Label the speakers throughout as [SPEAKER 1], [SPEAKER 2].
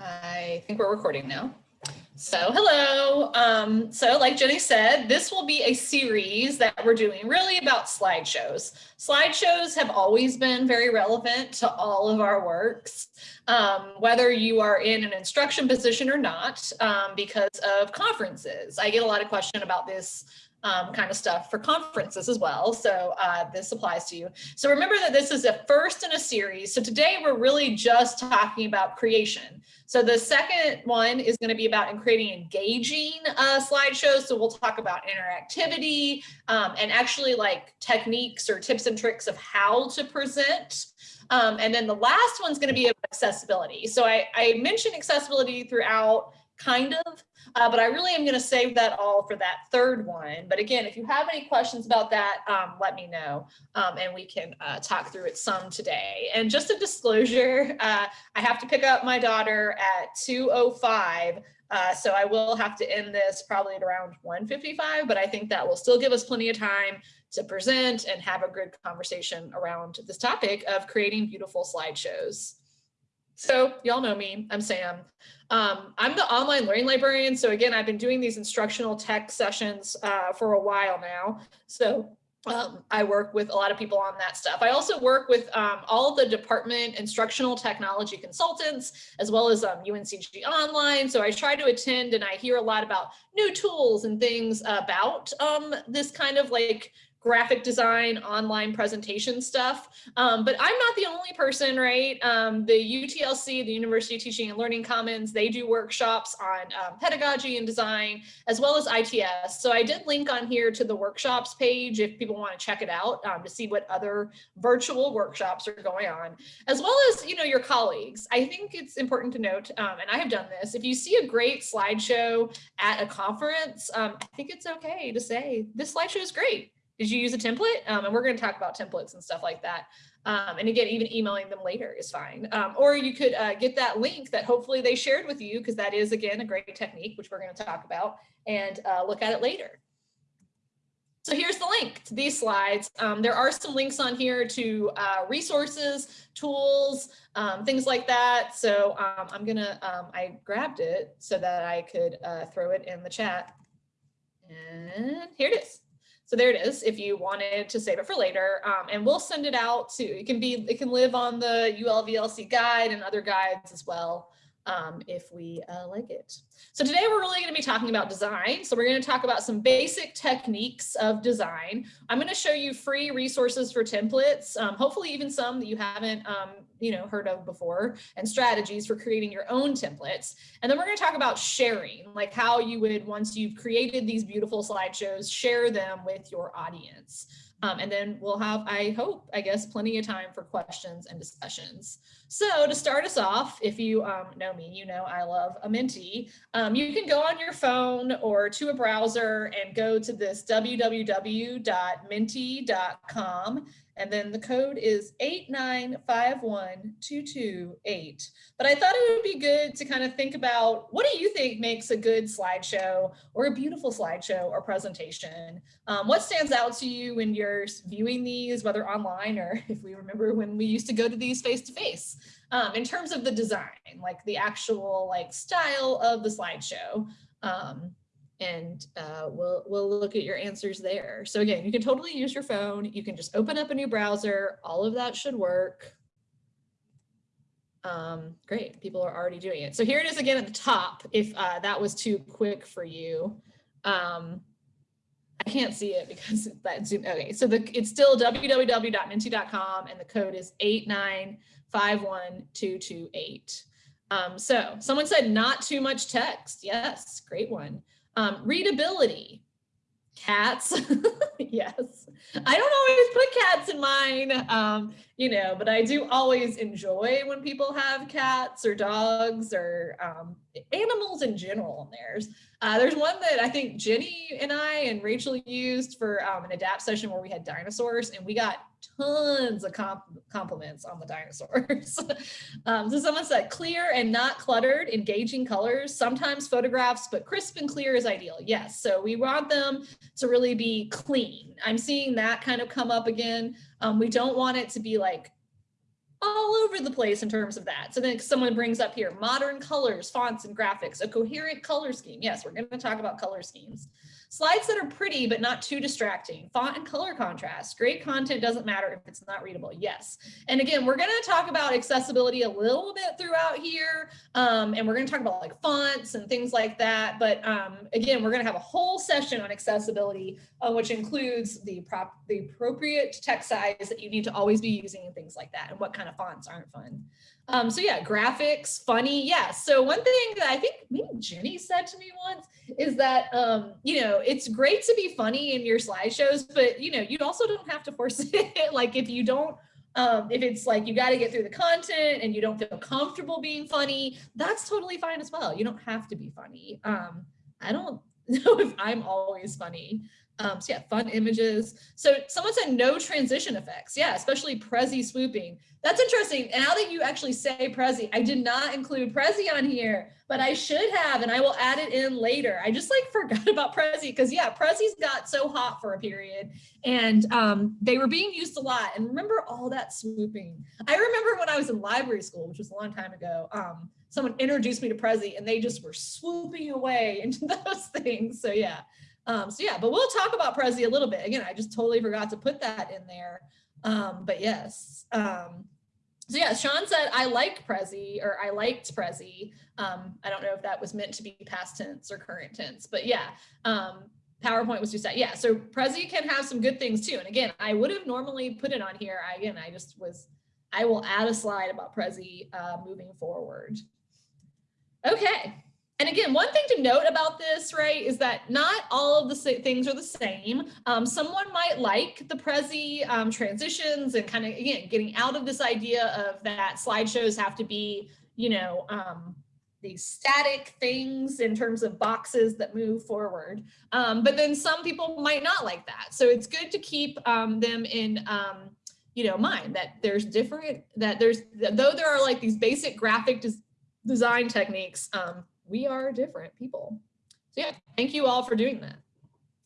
[SPEAKER 1] I think we're recording now. So hello. Um, so like Jenny said, this will be a series that we're doing really about slideshows. Slideshows have always been very relevant to all of our works, um, whether you are in an instruction position or not, um, because of conferences. I get a lot of question about this um, kind of stuff for conferences as well. So uh, this applies to you. So remember that this is a first in a series. So today we're really just talking about creation. So the second one is going to be about creating engaging uh, slideshows. So we'll talk about interactivity um, and actually like techniques or tips and tricks of how to present. Um, and then the last one's going to be accessibility. So I, I mentioned accessibility throughout kind of, uh, but I really am going to save that all for that third one. But again, if you have any questions about that, um, let me know um, and we can uh, talk through it some today. And just a disclosure, uh, I have to pick up my daughter at 2.05. Uh, so I will have to end this probably at around 155, but I think that will still give us plenty of time to present and have a good conversation around this topic of creating beautiful slideshows. So y'all know me, I'm Sam. Um, I'm the online learning librarian. So again, I've been doing these instructional tech sessions uh, for a while now. So um, I work with a lot of people on that stuff. I also work with um, all the department instructional technology consultants, as well as um, UNCG Online. So I try to attend and I hear a lot about new tools and things about um, this kind of like graphic design, online presentation stuff. Um, but I'm not the only person, right? Um, the UTLC, the University Teaching and Learning Commons, they do workshops on um, pedagogy and design, as well as ITS. So I did link on here to the workshops page if people want to check it out um, to see what other virtual workshops are going on, as well as, you know, your colleagues. I think it's important to note, um, and I have done this, if you see a great slideshow at a conference, um, I think it's okay to say this slideshow is great did you use a template? Um, and we're going to talk about templates and stuff like that. Um, and again, even emailing them later is fine. Um, or you could uh, get that link that hopefully they shared with you, because that is, again, a great technique, which we're going to talk about, and uh, look at it later. So here's the link to these slides. Um, there are some links on here to uh, resources, tools, um, things like that. So um, I'm gonna, I grabbed it so that I could uh, throw it in the chat. And here it is. So there it is if you wanted to save it for later. Um, and we'll send it out to, it can be, it can live on the ULVLC guide and other guides as well um, if we uh, like it. So today we're really going to be talking about design. So we're going to talk about some basic techniques of design. I'm going to show you free resources for templates, um, hopefully even some that you haven't um, you know, heard of before, and strategies for creating your own templates. And then we're going to talk about sharing, like how you would, once you've created these beautiful slideshows, share them with your audience. Um, and then we'll have, I hope, I guess, plenty of time for questions and discussions. So to start us off, if you um, know me, you know I love a Menti. Um, you can go on your phone or to a browser and go to this www.menti.com and then the code is 8951228. But I thought it would be good to kind of think about what do you think makes a good slideshow or a beautiful slideshow or presentation? Um, what stands out to you when you're viewing these, whether online or if we remember when we used to go to these face to face? Um, in terms of the design, like the actual like style of the slideshow. Um, and uh, we'll, we'll look at your answers there. So again, you can totally use your phone. You can just open up a new browser. All of that should work. Um, great, people are already doing it. So here it is again at the top, if uh, that was too quick for you. Um, I can't see it because that zoom. Okay, so the, it's still www.menti.com and the code is 8951228. Um, so someone said not too much text. Yes, great one. Um, readability, cats, yes. I don't always put cats in mine, um, you know, but I do always enjoy when people have cats or dogs or um, animals in general in theirs. Uh, there's one that I think Jenny and I and Rachel used for um, an adapt session where we had dinosaurs and we got tons of comp compliments on the dinosaurs. um, so someone said clear and not cluttered, engaging colors, sometimes photographs, but crisp and clear is ideal. Yes, so we want them to really be clean. I'm seeing that kind of come up again. Um, we don't want it to be like all over the place in terms of that. So then someone brings up here, modern colors, fonts, and graphics, a coherent color scheme. Yes, we're gonna talk about color schemes. Slides that are pretty, but not too distracting. Font and color contrast. Great content doesn't matter if it's not readable. Yes. And again, we're going to talk about accessibility a little bit throughout here. Um, and we're going to talk about like fonts and things like that. But um, again, we're going to have a whole session on accessibility, uh, which includes the, prop the appropriate text size that you need to always be using and things like that and what kind of fonts aren't fun. Um, so yeah, graphics, funny. Yeah. So one thing that I think maybe Jenny said to me once is that, um, you know, it's great to be funny in your slideshows, but you know, you also don't have to force it. like if you don't, um, if it's like you got to get through the content and you don't feel comfortable being funny, that's totally fine as well. You don't have to be funny. Um, I don't know if I'm always funny. Um, so yeah, fun images. So someone said no transition effects. Yeah, especially Prezi swooping. That's interesting. And now that you actually say Prezi, I did not include Prezi on here, but I should have, and I will add it in later. I just like forgot about Prezi because yeah, Prezi's got so hot for a period and um, they were being used a lot. And remember all that swooping. I remember when I was in library school, which was a long time ago, um, someone introduced me to Prezi and they just were swooping away into those things. So yeah. Um, so yeah, but we'll talk about Prezi a little bit. Again, I just totally forgot to put that in there. Um, but yes. Um, so yeah, Sean said, I like Prezi or I liked Prezi. Um, I don't know if that was meant to be past tense or current tense, but yeah, um, PowerPoint was just that. Yeah, so Prezi can have some good things too. And again, I would have normally put it on here. I, again, I just was, I will add a slide about Prezi uh, moving forward. Okay, and again, one thing to note about this, right, is that not all of the things are the same. Um, someone might like the Prezi um, transitions and kind of, again, getting out of this idea of that slideshows have to be, you know, um, these static things in terms of boxes that move forward. Um, but then some people might not like that. So it's good to keep um, them in, um, you know, mind that there's different, that there's, though there are like these basic graphic des design techniques, we are different people. So yeah, thank you all for doing that.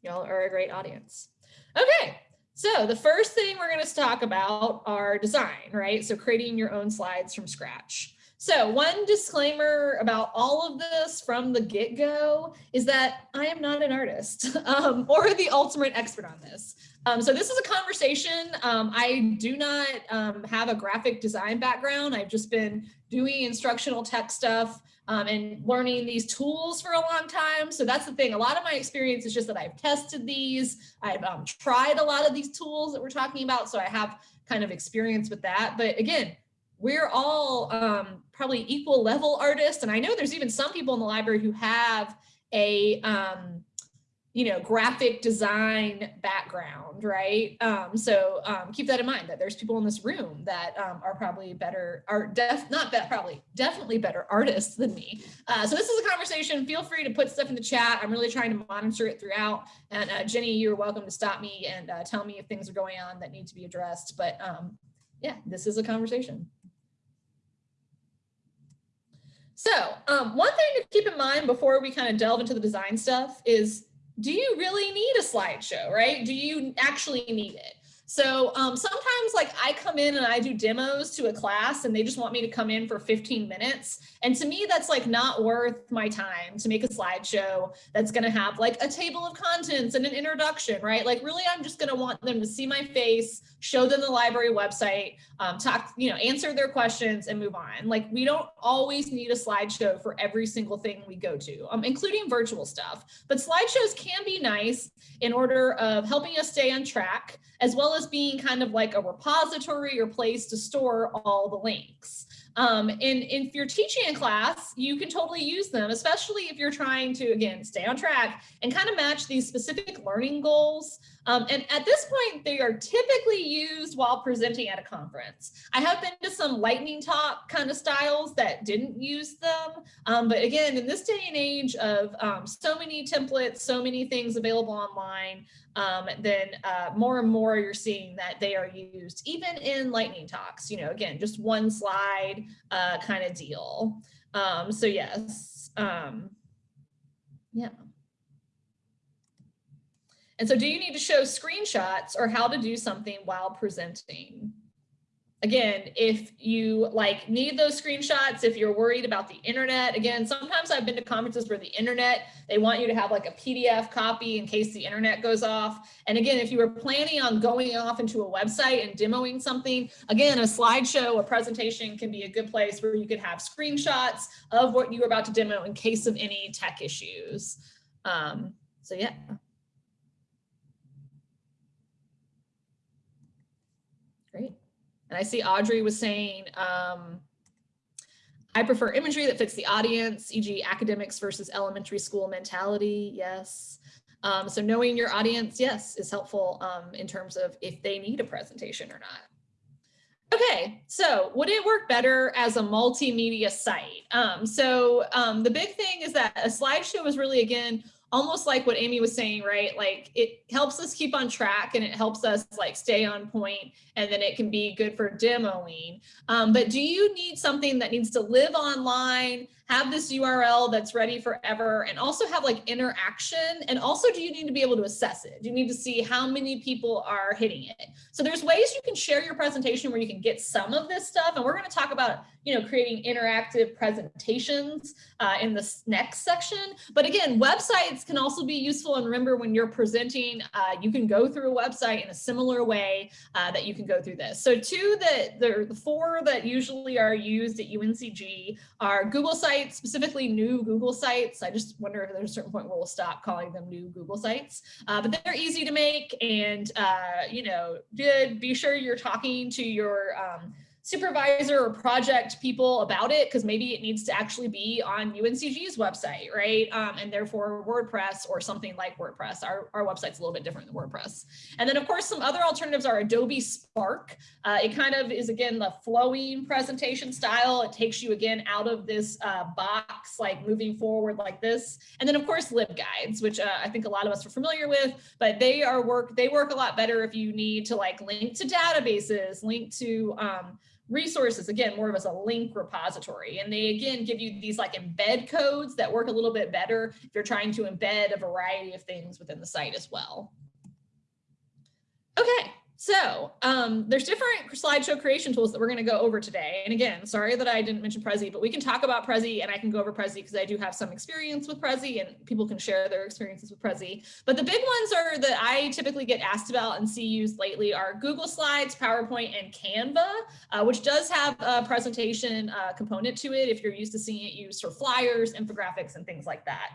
[SPEAKER 1] Y'all are a great audience. Okay, so the first thing we're going to talk about are design, right? So creating your own slides from scratch. So one disclaimer about all of this from the get-go is that I am not an artist um, or the ultimate expert on this. Um, so this is a conversation. Um, I do not um, have a graphic design background. I've just been doing instructional tech stuff um, and learning these tools for a long time. So that's the thing. A lot of my experience is just that I've tested these. I've um, tried a lot of these tools that we're talking about. So I have kind of experience with that. But again, we're all um, probably equal level artists. And I know there's even some people in the library who have a um, you know, graphic design background, right? Um, so um, keep that in mind that there's people in this room that um, are probably better, are def not that probably, definitely better artists than me. Uh, so this is a conversation. Feel free to put stuff in the chat. I'm really trying to monitor it throughout. And uh, Jenny, you're welcome to stop me and uh, tell me if things are going on that need to be addressed. But um, yeah, this is a conversation. So um, one thing to keep in mind before we kind of delve into the design stuff is do you really need a slideshow, right? Do you actually need it? So um, sometimes like I come in and I do demos to a class and they just want me to come in for 15 minutes. And to me, that's like not worth my time to make a slideshow that's going to have like a table of contents and an introduction, right? Like really, I'm just going to want them to see my face, show them the library website, um, talk, you know, answer their questions and move on. Like we don't always need a slideshow for every single thing we go to, um, including virtual stuff. But slideshows can be nice in order of helping us stay on track, as well as being kind of like a repository or place to store all the links. Um, and, and if you're teaching in class, you can totally use them, especially if you're trying to, again, stay on track and kind of match these specific learning goals. Um, and at this point, they are typically used while presenting at a conference. I have been to some lightning talk kind of styles that didn't use them. Um, but again, in this day and age of um, so many templates, so many things available online, um, then uh, more and more you're seeing that they are used even in lightning talks, you know, again, just one slide uh, kind of deal. Um, so yes, um, yeah. And so do you need to show screenshots or how to do something while presenting? Again, if you like need those screenshots, if you're worried about the internet, again, sometimes I've been to conferences where the internet, they want you to have like a PDF copy in case the internet goes off. And again, if you were planning on going off into a website and demoing something, again, a slideshow, a presentation can be a good place where you could have screenshots of what you were about to demo in case of any tech issues. Um, so yeah. Great. And I see Audrey was saying, um, I prefer imagery that fits the audience, e.g. academics versus elementary school mentality. Yes. Um, so knowing your audience, yes, is helpful um, in terms of if they need a presentation or not. Okay, so would it work better as a multimedia site? Um, so um, the big thing is that a slideshow is really, again, almost like what Amy was saying, right? Like it helps us keep on track and it helps us like stay on point and then it can be good for demoing. Um, but do you need something that needs to live online, have this URL that's ready forever and also have like interaction. And also do you need to be able to assess it? Do you need to see how many people are hitting it? So there's ways you can share your presentation where you can get some of this stuff. And we're gonna talk about, you know, creating interactive presentations uh, in this next section. But again, websites can also be useful. And remember when you're presenting, uh, you can go through a website in a similar way uh, that you can go through this. So two that the four that usually are used at UNCG are Google sites, sites, specifically new Google sites. I just wonder if there's a certain point where we'll stop calling them new Google sites, uh, but they're easy to make and, uh, you know, did be sure you're talking to your um, supervisor or project people about it because maybe it needs to actually be on UNCG's website, right? Um, and therefore WordPress or something like WordPress. Our, our website's a little bit different than WordPress. And then of course, some other alternatives are Adobe Spark. Uh, it kind of is again, the flowing presentation style. It takes you again out of this uh, box, like moving forward like this. And then of course, LibGuides, which uh, I think a lot of us are familiar with, but they are work, they work a lot better if you need to like link to databases, link to um, resources, again, more of as a link repository. And they, again, give you these like embed codes that work a little bit better if you're trying to embed a variety of things within the site as well. Okay, so um, there's different slideshow creation tools that we're going to go over today. And again, sorry that I didn't mention Prezi, but we can talk about Prezi and I can go over Prezi because I do have some experience with Prezi and people can share their experiences with Prezi. But the big ones are that I typically get asked about and see used lately are Google Slides, PowerPoint, and Canva, uh, which does have a presentation uh, component to it if you're used to seeing it used for flyers, infographics, and things like that.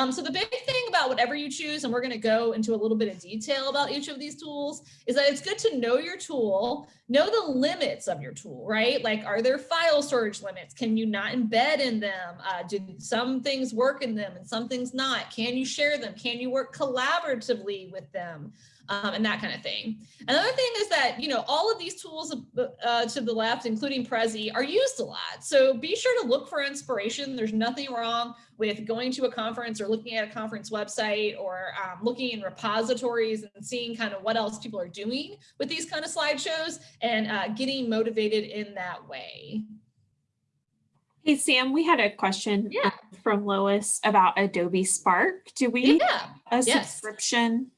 [SPEAKER 1] Um, so the big thing about whatever you choose, and we're going to go into a little bit of detail about each of these tools, is that it's good to know your tool, know the limits of your tool, right? Like, are there file storage limits? Can you not embed in them? Uh, do some things work in them and some things not? Can you share them? Can you work collaboratively with them? Um, and that kind of thing. Another thing is that, you know, all of these tools uh, to the left, including Prezi, are used a lot. So be sure to look for inspiration. There's nothing wrong with going to a conference or looking at a conference website or um, looking in repositories and seeing kind of what else people are doing with these kind of slideshows and uh, getting motivated in that way.
[SPEAKER 2] Hey, Sam, we had a question
[SPEAKER 1] yeah.
[SPEAKER 2] From Lois about Adobe Spark. Do we
[SPEAKER 1] yeah.
[SPEAKER 2] a
[SPEAKER 1] yes.
[SPEAKER 2] subscription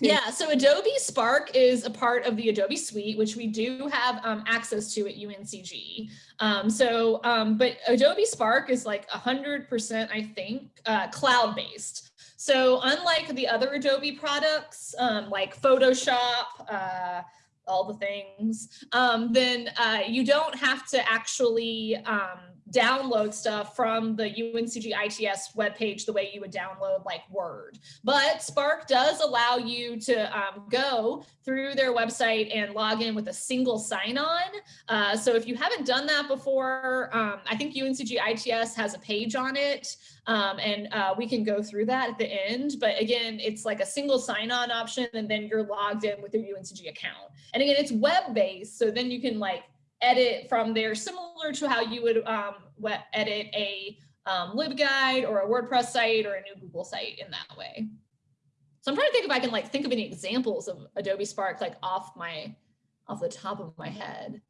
[SPEAKER 1] yeah, so Adobe Spark is a part of the Adobe Suite, which we do have um, access to at UNCG. Um, so, um, but Adobe Spark is like 100%, I think, uh, cloud-based. So unlike the other Adobe products, um, like Photoshop, uh, all the things, um, then uh, you don't have to actually um, download stuff from the UNCG ITS webpage the way you would download like Word. But Spark does allow you to um, go through their website and log in with a single sign-on. Uh, so if you haven't done that before, um, I think UNCG ITS has a page on it. Um, and uh, we can go through that at the end. But again, it's like a single sign-on option, and then you're logged in with your UNCG account. And again, it's web-based, so then you can like edit from there, similar to how you would um, edit a um, LibGuide or a WordPress site or a new Google site in that way. So I'm trying to think if I can like think of any examples of Adobe Spark like off my off the top of my head,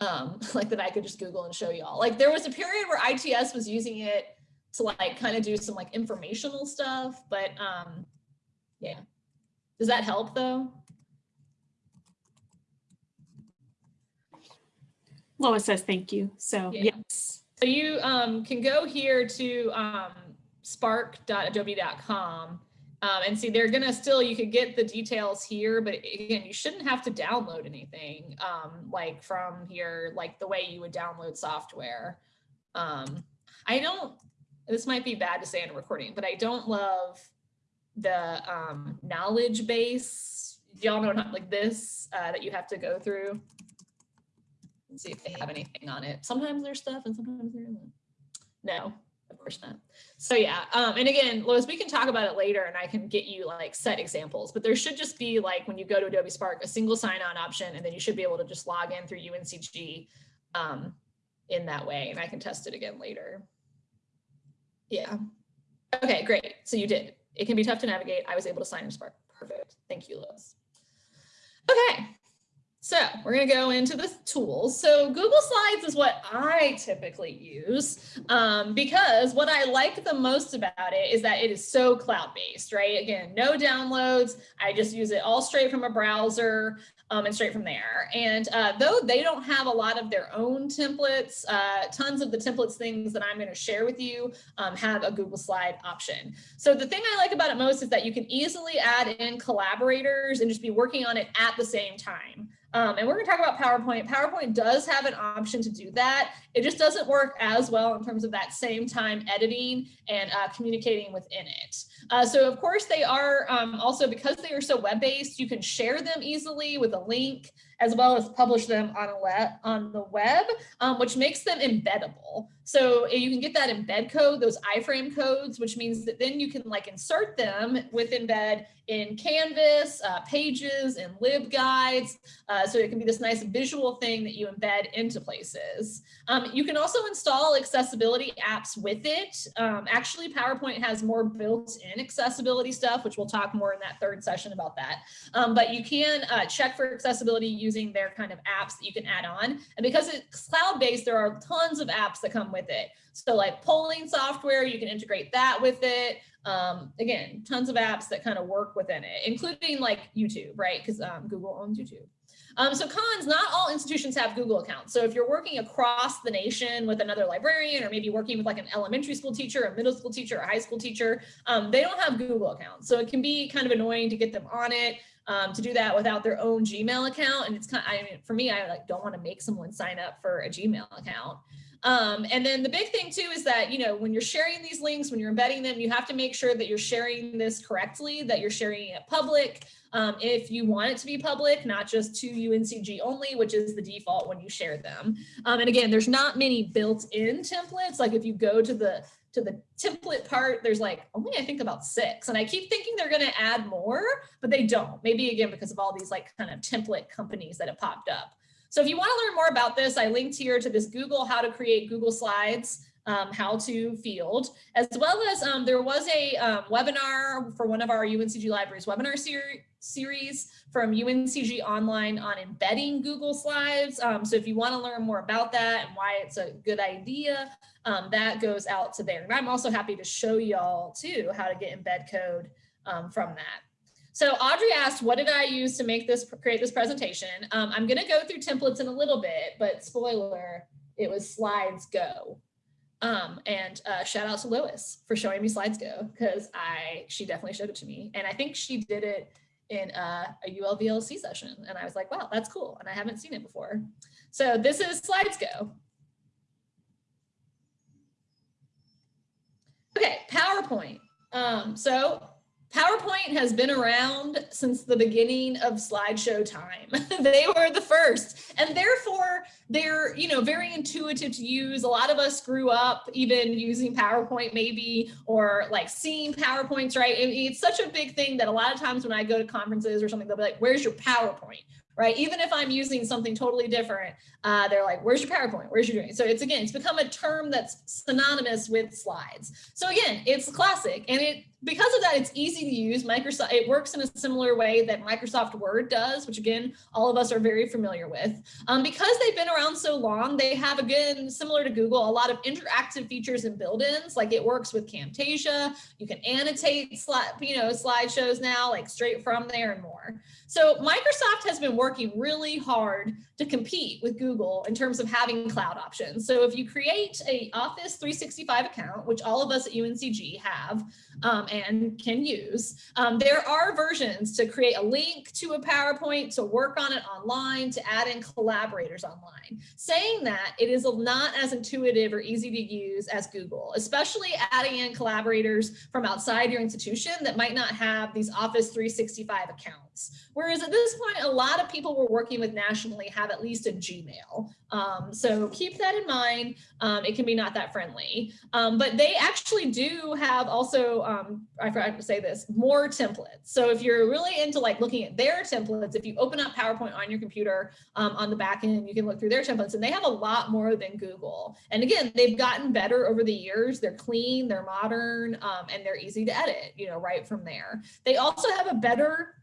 [SPEAKER 1] um, like that I could just Google and show y'all. Like there was a period where ITS was using it to like kind of do some like informational stuff, but um, yeah. Does that help though?
[SPEAKER 2] Lois says thank you. So
[SPEAKER 1] Yeah.
[SPEAKER 2] yes.
[SPEAKER 1] So you um, can go here to um, spark.adobe.com um, and see they're gonna still, you could get the details here, but again, you shouldn't have to download anything um, like from here, like the way you would download software. Um, I don't, this might be bad to say in a recording, but I don't love the um, knowledge base. Y'all know not like this uh, that you have to go through? And see if they have anything on it. Sometimes there's stuff and sometimes there isn't. No, of course not. So yeah, um, and again, Lois, we can talk about it later and I can get you like set examples, but there should just be like when you go to Adobe Spark, a single sign-on option, and then you should be able to just log in through UNCG um, in that way, and I can test it again later. Yeah. Okay, great. So you did. It can be tough to navigate. I was able to sign in Spark. Perfect. Thank you, Lois. Okay, so we're going to go into the tools. So Google Slides is what I typically use um, because what I like the most about it is that it is so cloud-based, right? Again, no downloads. I just use it all straight from a browser um, and straight from there. And uh, though they don't have a lot of their own templates, uh, tons of the templates things that I'm going to share with you um, have a Google Slide option. So the thing I like about it most is that you can easily add in collaborators and just be working on it at the same time. Um, and we're going to talk about PowerPoint. PowerPoint does have an option to do that. It just doesn't work as well in terms of that same time editing and uh, communicating within it. Uh, so of course they are um, also because they are so web-based, you can share them easily with a link as well as publish them on web on the web, um, which makes them embeddable. So eh, you can get that embed code, those iframe codes, which means that then you can like insert them with embed in Canvas, uh, Pages, and LibGuides. Uh, so it can be this nice visual thing that you embed into places. Um, you can also install accessibility apps with it. Um, actually, PowerPoint has more built-in accessibility stuff, which we'll talk more in that third session about that. Um, but you can uh, check for accessibility using their kind of apps that you can add on. And because it's cloud-based, there are tons of apps that come with it. So like polling software, you can integrate that with it. Um, again, tons of apps that kind of work within it, including like YouTube, right? Because um, Google owns YouTube. Um, so cons, not all institutions have Google accounts. So if you're working across the nation with another librarian or maybe working with like an elementary school teacher, a middle school teacher, a high school teacher, um, they don't have Google accounts. So it can be kind of annoying to get them on it. Um, to do that without their own Gmail account. And it's kind of, I mean, for me, I like don't want to make someone sign up for a Gmail account. Um, and then the big thing too is that, you know, when you're sharing these links, when you're embedding them, you have to make sure that you're sharing this correctly, that you're sharing it public. Um, if you want it to be public, not just to UNCG only, which is the default when you share them. Um, and again, there's not many built-in templates. Like if you go to the to the template part, there's like only I think about six. And I keep thinking they're going to add more, but they don't. Maybe again, because of all these like kind of template companies that have popped up. So if you want to learn more about this, I linked here to this Google how to create Google Slides um, how to field, as well as um, there was a um, webinar for one of our UNCG libraries webinar ser series from UNCG online on embedding Google Slides. Um, so if you want to learn more about that and why it's a good idea, um, that goes out to there. And I'm also happy to show y'all too how to get embed code um, from that. So Audrey asked, what did I use to make this, create this presentation? I'm gonna go through templates in a little bit, but spoiler, it was Slidesgo. Um, and uh, shout out to Lois for showing me Slidesgo because I, she definitely showed it to me. And I think she did it in uh, a ULVLC session. And I was like, wow, that's cool. And I haven't seen it before. So this is Slidesgo. Okay, PowerPoint. Um, so PowerPoint has been around since the beginning of slideshow time. they were the first and therefore they're, you know, very intuitive to use. A lot of us grew up even using PowerPoint maybe or like seeing PowerPoints, right? it's such a big thing that a lot of times when I go to conferences or something, they'll be like, where's your PowerPoint? right? Even if I'm using something totally different, uh, they're like, where's your PowerPoint? Where's your doing? So it's again, it's become a term that's synonymous with slides. So again, it's classic and it because of that, it's easy to use. Microsoft, it works in a similar way that Microsoft Word does, which again, all of us are very familiar with. Um, because they've been around so long, they have, again, similar to Google, a lot of interactive features and build-ins, like it works with Camtasia. You can annotate slide, you know, slideshows now, like straight from there and more. So Microsoft has been working really hard to compete with Google in terms of having cloud options. So if you create a Office 365 account, which all of us at UNCG have um, and can use, um, there are versions to create a link to a PowerPoint, to work on it online, to add in collaborators online. Saying that, it is not as intuitive or easy to use as Google, especially adding in collaborators from outside your institution that might not have these Office 365 accounts. Whereas at this point, a lot of people we're working with nationally have at least a Gmail. Um, so keep that in mind. Um, it can be not that friendly, um, but they actually do have also, um, I forgot to say this, more templates. So if you're really into like looking at their templates, if you open up PowerPoint on your computer um, on the back end, you can look through their templates and they have a lot more than Google. And again, they've gotten better over the years. They're clean, they're modern, um, and they're easy to edit, you know, right from there. They also have a better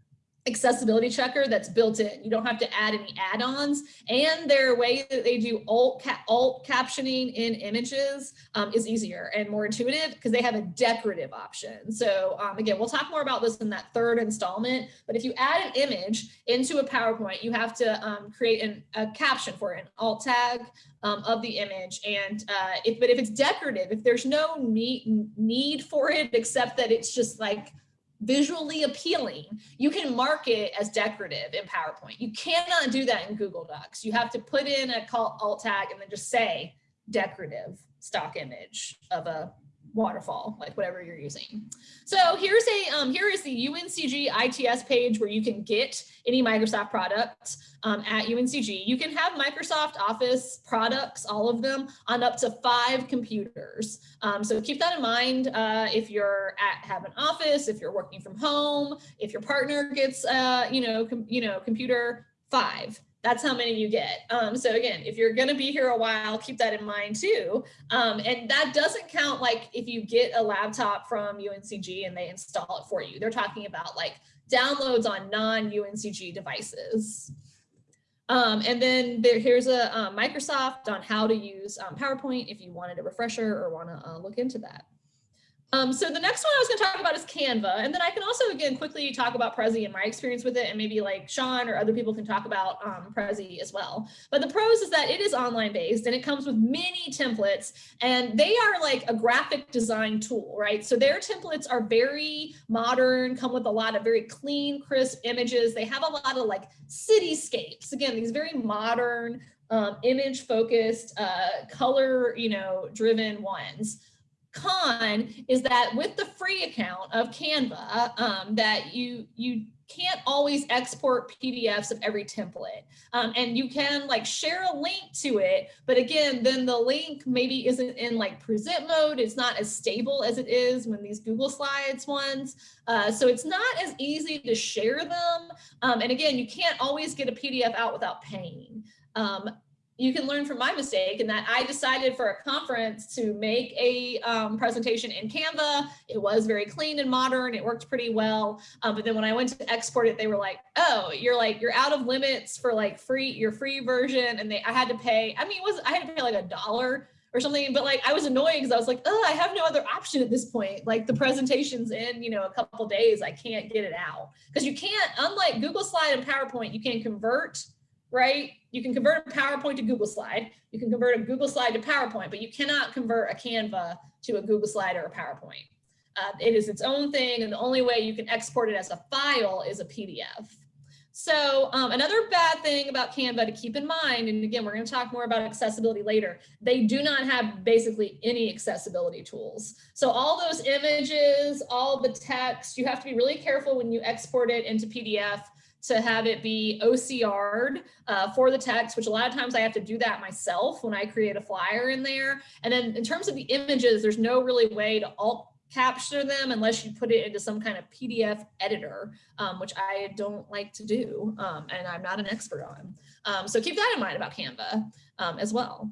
[SPEAKER 1] accessibility checker that's built in. You don't have to add any add-ons and their way that they do alt, ca alt captioning in images um, is easier and more intuitive because they have a decorative option. So um, again, we'll talk more about this in that third installment, but if you add an image into a PowerPoint, you have to um, create an, a caption for it, an alt tag um, of the image. And uh, if, but if it's decorative, if there's no need, need for it, except that it's just like visually appealing, you can mark it as decorative in PowerPoint. You cannot do that in Google Docs. You have to put in a call alt tag and then just say decorative stock image of a waterfall, like whatever you're using. So here's a um, here is the UNCG ITS page where you can get any Microsoft products um, at UNCG. You can have Microsoft Office products, all of them, on up to five computers. Um, so keep that in mind uh, if you're at have an office, if you're working from home, if your partner gets uh, you know you know computer five that's how many you get. Um, so again, if you're going to be here a while, keep that in mind too. Um, and that doesn't count like if you get a laptop from UNCG and they install it for you. They're talking about like downloads on non-UNCG devices. Um, and then there, here's a uh, Microsoft on how to use um, PowerPoint if you wanted a refresher or want to uh, look into that. Um, so the next one I was going to talk about is Canva. And then I can also, again, quickly talk about Prezi and my experience with it. And maybe like Sean or other people can talk about um, Prezi as well. But the pros is that it is online based and it comes with many templates and they are like a graphic design tool, right? So their templates are very modern, come with a lot of very clean, crisp images. They have a lot of like cityscapes. Again, these very modern, um, image focused, uh, color, you know, driven ones con is that with the free account of Canva, um, that you you can't always export PDFs of every template. Um, and you can like share a link to it, but again, then the link maybe isn't in like present mode. It's not as stable as it is when these Google Slides ones. Uh, so it's not as easy to share them. Um, and again, you can't always get a PDF out without paying. Um, you can learn from my mistake and that I decided for a conference to make a um, presentation in Canva. It was very clean and modern. It worked pretty well. Um, but then when I went to export it, they were like, oh, you're like, you're out of limits for like free, your free version. And they, I had to pay, I mean, it was, I had to pay like a dollar or something, but like, I was annoyed because I was like, oh, I have no other option at this point. Like the presentation's in, you know, a couple days, I can't get it out because you can't, unlike Google Slide and PowerPoint, you can convert right? You can convert a PowerPoint to Google Slide. You can convert a Google Slide to PowerPoint, but you cannot convert a Canva to a Google Slide or a PowerPoint. Uh, it is its own thing, and the only way you can export it as a file is a PDF. So um, another bad thing about Canva to keep in mind, and again, we're going to talk more about accessibility later, they do not have basically any accessibility tools. So all those images, all the text, you have to be really careful when you export it into PDF to have it be OCR'd uh, for the text, which a lot of times I have to do that myself when I create a flyer in there. And then in terms of the images, there's no really way to alt capture them unless you put it into some kind of PDF editor, um, which I don't like to do um, and I'm not an expert on. Um, so keep that in mind about Canva um, as well.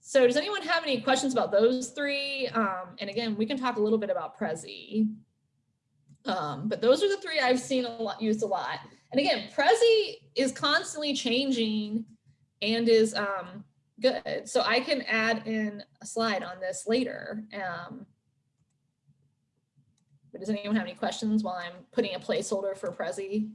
[SPEAKER 1] So does anyone have any questions about those three? Um, and again, we can talk a little bit about Prezi. Um, but those are the three I've seen a lot used a lot. And again, Prezi is constantly changing and is um, good. So I can add in a slide on this later. Um, but does anyone have any questions while I'm putting a placeholder for Prezi?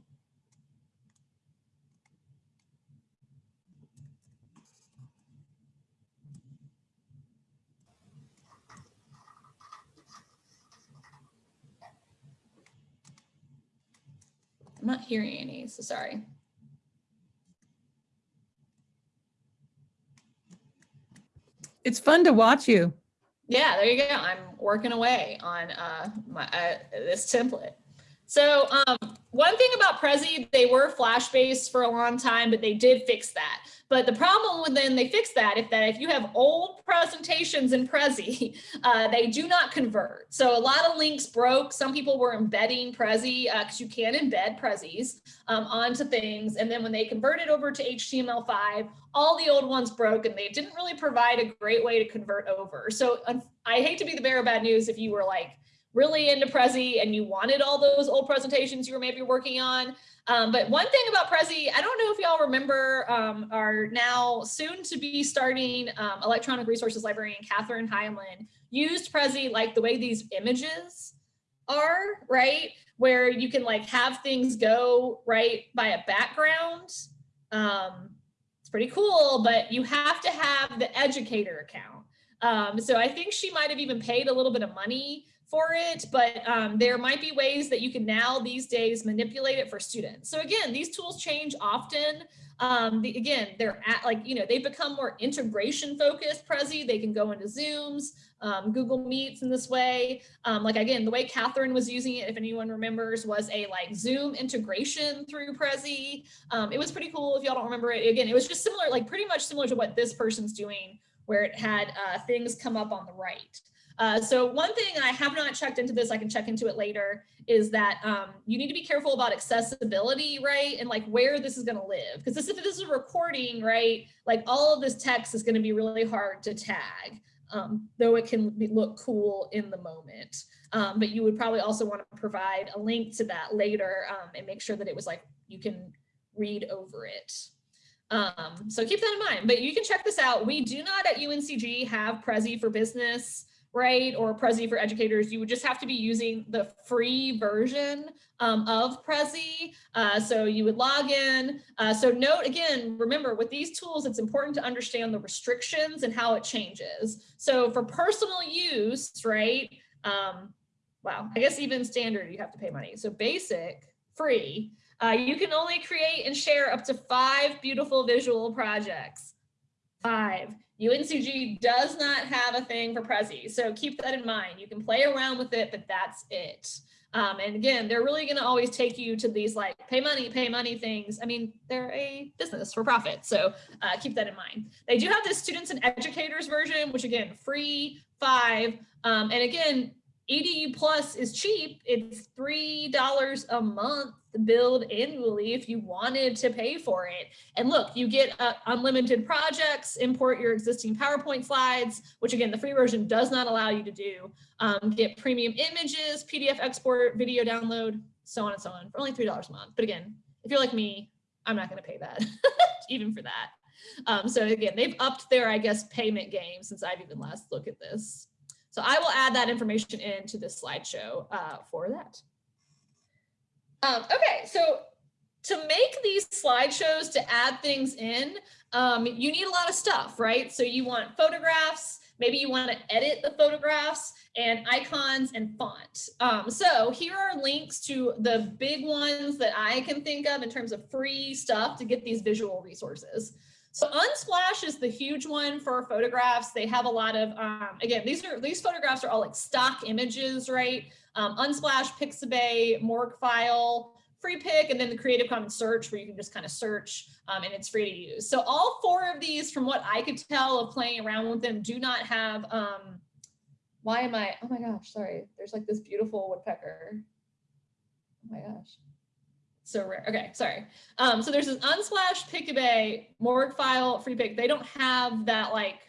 [SPEAKER 1] I'm not hearing any, so sorry.
[SPEAKER 3] It's fun to watch you.
[SPEAKER 1] Yeah, there you go. I'm working away on uh, my uh, this template. So um, one thing about Prezi, they were flash based for a long time, but they did fix that. But the problem with then they fixed that if that if you have old presentations in Prezi, uh, they do not convert. So a lot of links broke. Some people were embedding Prezi because uh, you can embed Prezis um, onto things. And then when they converted over to HTML5, all the old ones broke and they didn't really provide a great way to convert over. So I hate to be the bearer of bad news if you were like, really into Prezi and you wanted all those old presentations you were maybe working on. Um, but one thing about Prezi, I don't know if y'all remember um, our now soon to be starting um, electronic resources librarian, Catherine Heinlein, used Prezi like the way these images are, right? Where you can like have things go right by a background. Um, it's pretty cool, but you have to have the educator account. Um, so I think she might have even paid a little bit of money for it, but um, there might be ways that you can now these days manipulate it for students. So again, these tools change often. Um, the, again, they're at like, you know, they become more integration focused Prezi. They can go into Zooms, um, Google Meets in this way. Um, like again, the way Catherine was using it, if anyone remembers, was a like Zoom integration through Prezi. Um, it was pretty cool if y'all don't remember it. Again, it was just similar, like pretty much similar to what this person's doing where it had uh, things come up on the right. Uh, so one thing I have not checked into this, I can check into it later, is that um, you need to be careful about accessibility, right? And like where this is gonna live. Because this, if this is a recording, right, like all of this text is gonna be really hard to tag, um, though it can be, look cool in the moment. Um, but you would probably also wanna provide a link to that later um, and make sure that it was like, you can read over it. Um, so keep that in mind, but you can check this out. We do not at UNCG have Prezi for business right? Or Prezi for educators, you would just have to be using the free version um, of Prezi. Uh, so you would log in. Uh, so note again, remember with these tools, it's important to understand the restrictions and how it changes. So for personal use, right? Um, wow, I guess even standard, you have to pay money. So basic, free, uh, you can only create and share up to five beautiful visual projects. Five. UNCG does not have a thing for Prezi, so keep that in mind. You can play around with it, but that's it. Um, and again, they're really going to always take you to these like pay money, pay money things. I mean, they're a business for profit, so uh, keep that in mind. They do have the students and educators version, which again, free five. Um, and again, EDU Plus is cheap. It's $3 a month billed annually if you wanted to pay for it. And look, you get uh, unlimited projects, import your existing PowerPoint slides, which again, the free version does not allow you to do. Um, get premium images, PDF export, video download, so on and so on for only $3 a month. But again, if you're like me, I'm not gonna pay that, even for that. Um, so again, they've upped their, I guess, payment game since I've even last looked at this. So I will add that information into this slideshow uh, for that. Um, okay, so to make these slideshows, to add things in, um, you need a lot of stuff, right? So you want photographs, maybe you want to edit the photographs and icons and font. Um, so here are links to the big ones that I can think of in terms of free stuff to get these visual resources. So Unsplash is the huge one for photographs. They have a lot of, um, again, these are these photographs are all like stock images, right? Um, Unsplash, Pixabay, Morguefile, Freepik, and then the Creative Commons search where you can just kind of search um, and it's free to use. So all four of these, from what I could tell of playing around with them, do not have, um, why am I, oh my gosh, sorry. There's like this beautiful woodpecker. Oh my gosh so rare. Okay, sorry. Um, so there's this Unsplash, Pixabay, Morguefile, Freepik. They don't have that like,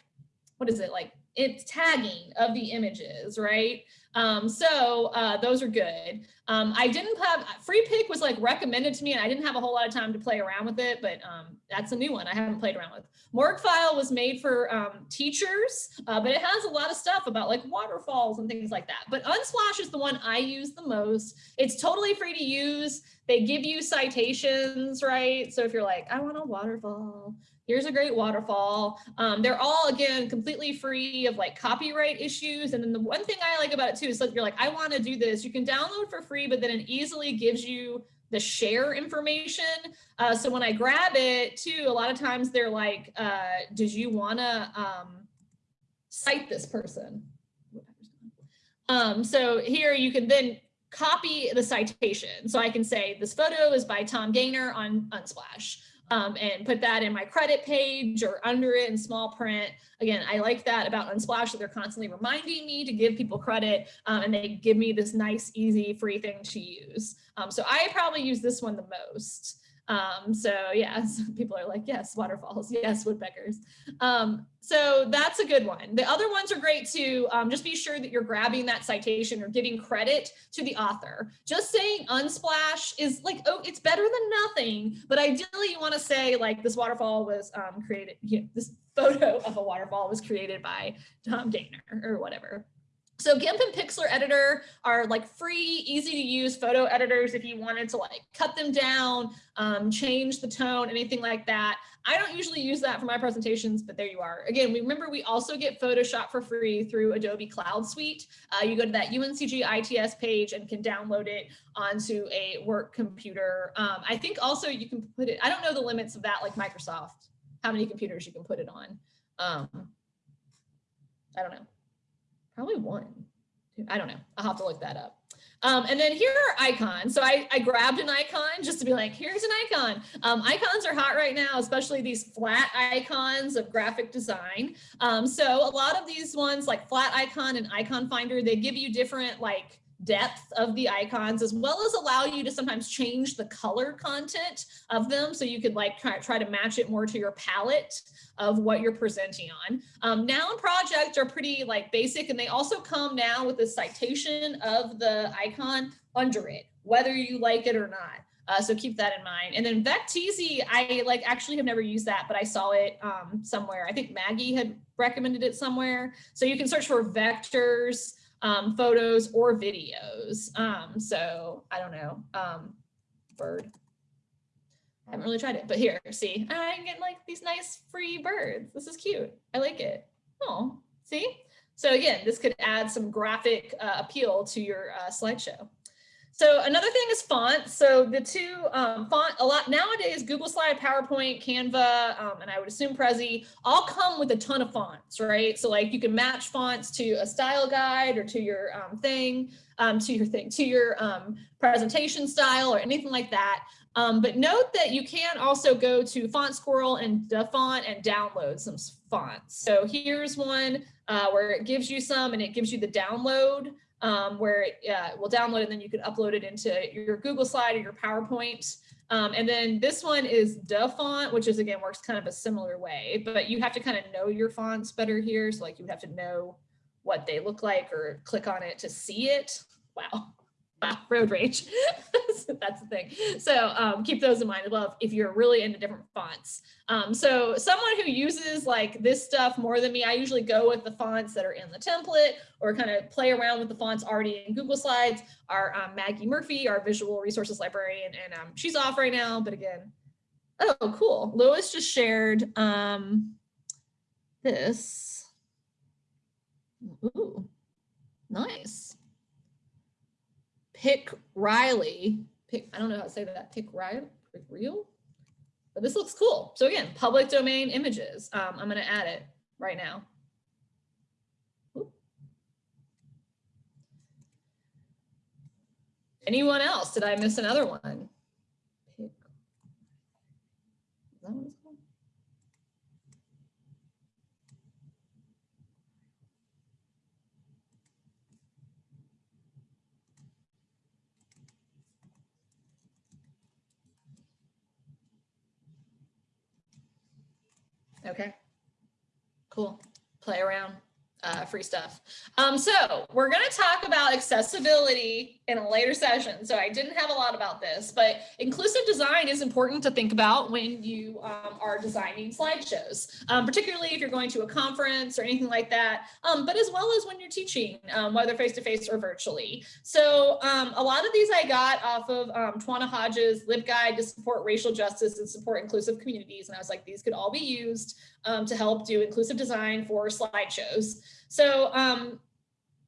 [SPEAKER 1] what is it like? It's tagging of the images, right? Um, so uh, those are good. Um, I didn't have Freepik was like recommended to me and I didn't have a whole lot of time to play around with it, but um, that's a new one I haven't played around with. Morguefile was made for um, teachers, uh, but it has a lot of stuff about like waterfalls and things like that. But Unsplash is the one I use the most. It's totally free to use. They give you citations, right? So if you're like, I want a waterfall, here's a great waterfall. Um, they're all, again, completely free of like copyright issues. And then the one thing I like about it too is that you're like, I want to do this. You can download for free, but then it easily gives you the share information. Uh, so when I grab it too, a lot of times they're like, uh, did you want to um, cite this person? Um, so here you can then copy the citation. So I can say this photo is by Tom Gaynor on Unsplash um, and put that in my credit page or under it in small print. Again, I like that about Unsplash that they're constantly reminding me to give people credit um, and they give me this nice, easy, free thing to use. Um, so I probably use this one the most. Um, so yeah, so people are like, yes, waterfalls, yes, woodpeckers. Um, so that's a good one. The other ones are great too. Um, just be sure that you're grabbing that citation or giving credit to the author. Just saying unsplash is like, oh, it's better than nothing. But ideally you wanna say like this waterfall was um, created, you know, this photo of a waterfall was created by Tom Gaynor or whatever. So GIMP and Pixlr Editor are like free, easy to use photo editors if you wanted to like cut them down, um, change the tone, anything like that. I don't usually use that for my presentations, but there you are. Again, remember we also get Photoshop for free through Adobe Cloud Suite. Uh, you go to that UNCG ITS page and can download it onto a work computer. Um, I think also you can put it, I don't know the limits of that like Microsoft, how many computers you can put it on. Um, I don't know probably one. I don't know. I'll have to look that up. Um, and then here are icons. So I, I, grabbed an icon just to be like, here's an icon. Um, icons are hot right now, especially these flat icons of graphic design. Um, so a lot of these ones like Flaticon and Iconfinder, they give you different like depth of the icons as well as allow you to sometimes change the color content of them so you could like try, try to match it more to your palette of what you're presenting on. Um, noun projects are pretty like basic and they also come now with a citation of the icon under it, whether you like it or not. Uh, so keep that in mind. And then Vecteezy, I like actually have never used that, but I saw it um, somewhere. I think Maggie had recommended it somewhere. So you can search for vectors, um, photos or videos. Um, so I don't know, um, bird. I haven't really tried it, but here, see, I can get like these nice free birds. This is cute. I like it. Oh, see? So again, this could add some graphic uh, appeal to your uh, slideshow. So another thing is font. So the two um, font, a lot nowadays, Google Slide, PowerPoint, Canva, um, and I would assume Prezi all come with a ton of fonts, right? So like you can match fonts to a style guide or to your um, thing, um, to your thing, to your um, presentation style or anything like that. Um, but note that you can also go to Font Squirrel and DaFont and download some fonts. So here's one uh, where it gives you some and it gives you the download um, where it uh, will download and then you can upload it into your Google slide or your PowerPoint. Um, and then this one is DaFont, which is again works kind of a similar way, but you have to kind of know your fonts better here. So like you have to know what they look like or click on it to see it. Wow. Road rage. That's the thing. So um, keep those in mind as well if you're really into different fonts. Um, so someone who uses like this stuff more than me, I usually go with the fonts that are in the template or kind of play around with the fonts already in Google Slides. Our um, Maggie Murphy, our visual resources librarian, and um, she's off right now. But again, oh, cool. Lois just shared um, this. Ooh, nice pick Riley, pick, I don't know how to say that, pick Riley, pick real, but this looks cool. So again, public domain images. Um, I'm gonna add it right now. Anyone else? Did I miss another one? Pick. Is that what it's called? Okay, cool. Play around. Uh, free stuff. Um, so we're going to talk about accessibility in a later session. So I didn't have a lot about this, but inclusive design is important to think about when you um, are designing slideshows, um, particularly if you're going to a conference or anything like that, um, but as well as when you're teaching, um, whether face-to-face -face or virtually. So um, a lot of these I got off of um, Twana Hodges' LibGuide to support racial justice and support inclusive communities. And I was like, these could all be used um, to help do inclusive design for slideshows. So um,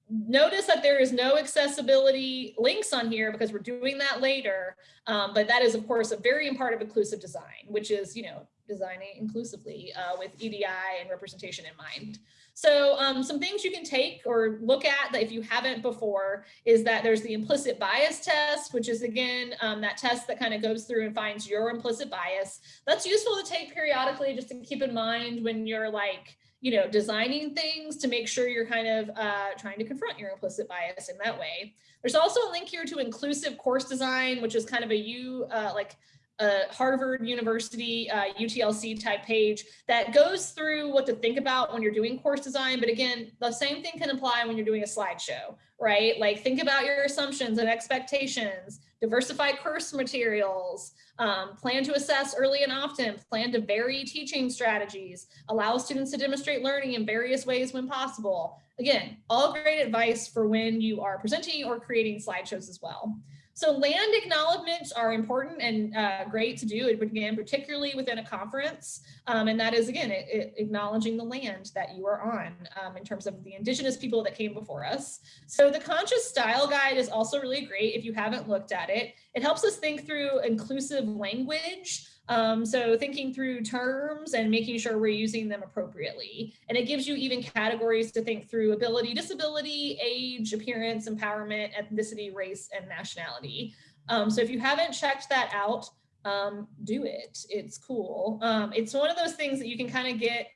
[SPEAKER 1] notice that there is no accessibility links on here because we're doing that later. Um, but that is, of course, a very important part of inclusive design, which is, you know, designing inclusively uh, with EDI and representation in mind. So um, some things you can take or look at that if you haven't before is that there's the implicit bias test, which is again, um, that test that kind of goes through and finds your implicit bias. That's useful to take periodically just to keep in mind when you're like, you know, designing things to make sure you're kind of uh, trying to confront your implicit bias in that way. There's also a link here to inclusive course design, which is kind of a you uh, like a Harvard University uh, UTLC type page that goes through what to think about when you're doing course design. But again, the same thing can apply when you're doing a slideshow, right? Like think about your assumptions and expectations, diversify course materials, um, plan to assess early and often, plan to vary teaching strategies, allow students to demonstrate learning in various ways when possible. Again, all great advice for when you are presenting or creating slideshows as well. So land acknowledgements are important and uh, great to do, again, particularly within a conference. Um, and that is, again, it, it, acknowledging the land that you are on um, in terms of the indigenous people that came before us. So the conscious style guide is also really great if you haven't looked at it. It helps us think through inclusive language um, so thinking through terms and making sure we're using them appropriately. And it gives you even categories to think through ability, disability, age, appearance, empowerment, ethnicity, race, and nationality. Um, so if you haven't checked that out, um, do it. It's cool. Um, it's one of those things that you can kind of get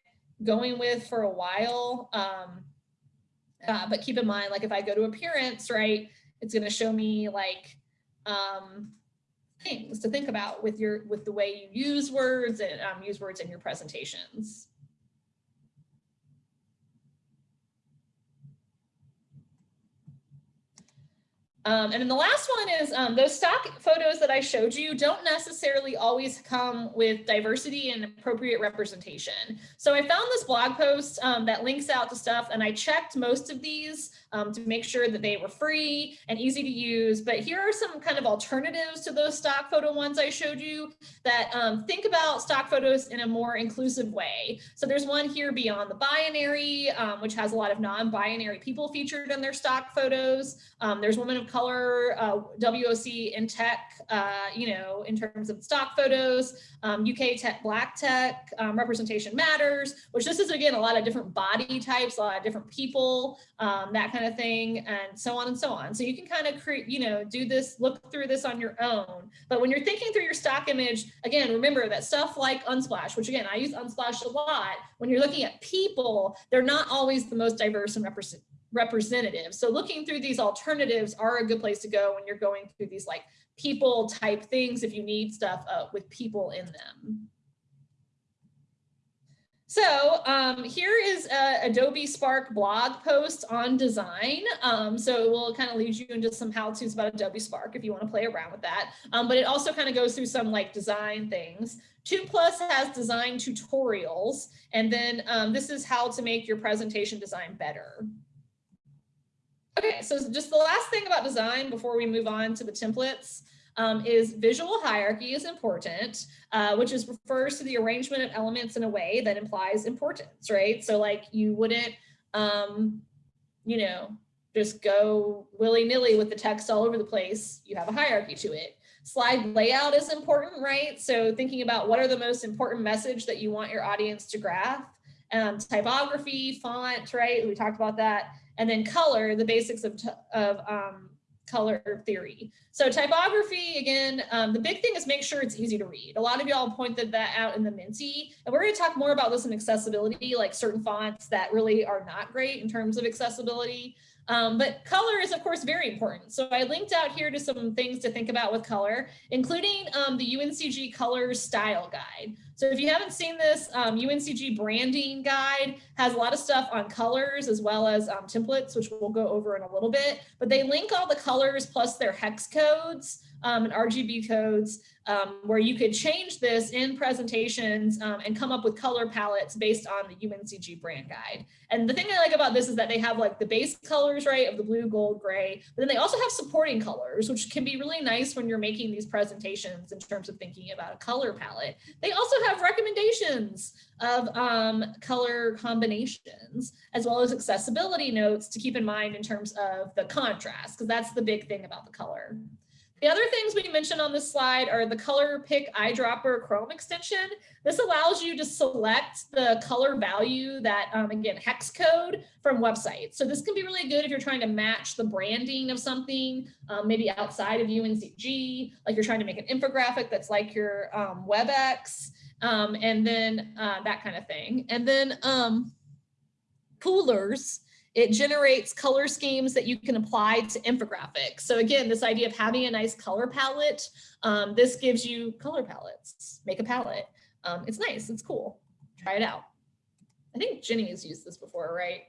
[SPEAKER 1] going with for a while. Um, uh, but keep in mind, like if I go to appearance, right, it's going to show me like, um, things to think about with your with the way you use words and um, use words in your presentations. Um, and then the last one is um, those stock photos that I showed you don't necessarily always come with diversity and appropriate representation. So I found this blog post um, that links out to stuff and I checked most of these um, to make sure that they were free and easy to use. But here are some kind of alternatives to those stock photo ones I showed you that um, think about stock photos in a more inclusive way. So there's one here beyond the binary, um, which has a lot of non-binary people featured in their stock photos. Um, there's women of color, uh, WOC in tech, uh, you know, in terms of stock photos, um, UK tech, black tech, um, representation matters, which this is again, a lot of different body types, a lot of different people, um, that kind of thing, and so on and so on. So you can kind of create, you know, do this, look through this on your own. But when you're thinking through your stock image, again, remember that stuff like Unsplash, which again, I use Unsplash a lot. When you're looking at people, they're not always the most diverse and represent representative. So looking through these alternatives are a good place to go when you're going through these like people type things if you need stuff uh, with people in them. So um, here is a Adobe Spark blog post on design. Um, so it will kind of lead you into some how-tos about Adobe Spark if you want to play around with that. Um, but it also kind of goes through some like design things. 2 Plus has design tutorials. And then um, this is how to make your presentation design better. Okay, so just the last thing about design before we move on to the templates um, is visual hierarchy is important, uh, which is refers to the arrangement of elements in a way that implies importance, right? So like you wouldn't, um, you know, just go willy-nilly with the text all over the place. You have a hierarchy to it. Slide layout is important, right? So thinking about what are the most important message that you want your audience to grasp. Um, typography, font, right? We talked about that and then color, the basics of, of um, color theory. So typography, again, um, the big thing is make sure it's easy to read. A lot of y'all pointed that out in the Menti, and we're gonna talk more about this in accessibility, like certain fonts that really are not great in terms of accessibility. Um, but color is of course very important. So I linked out here to some things to think about with color, including um, the UNCG color style guide. So if you haven't seen this, um, UNCG branding guide has a lot of stuff on colors as well as um, templates, which we'll go over in a little bit, but they link all the colors plus their hex codes um, and RGB codes um, where you could change this in presentations um, and come up with color palettes based on the UNCG brand guide. And the thing I like about this is that they have like the base colors, right, of the blue, gold, gray, but then they also have supporting colors, which can be really nice when you're making these presentations in terms of thinking about a color palette. They also have recommendations of um, color combinations, as well as accessibility notes to keep in mind in terms of the contrast, because that's the big thing about the color. The other things we mentioned on this slide are the color pick eyedropper Chrome extension. This allows you to select the color value that, um, again, hex code from websites. So this can be really good if you're trying to match the branding of something, um, maybe outside of UNCG, like you're trying to make an infographic that's like your um, WebEx, um, and then uh, that kind of thing. And then um, Coolors it generates color schemes that you can apply to infographics. So again, this idea of having a nice color palette, um, this gives you color palettes, make a palette. Um, it's nice, it's cool, try it out. I think Jenny has used this before, right?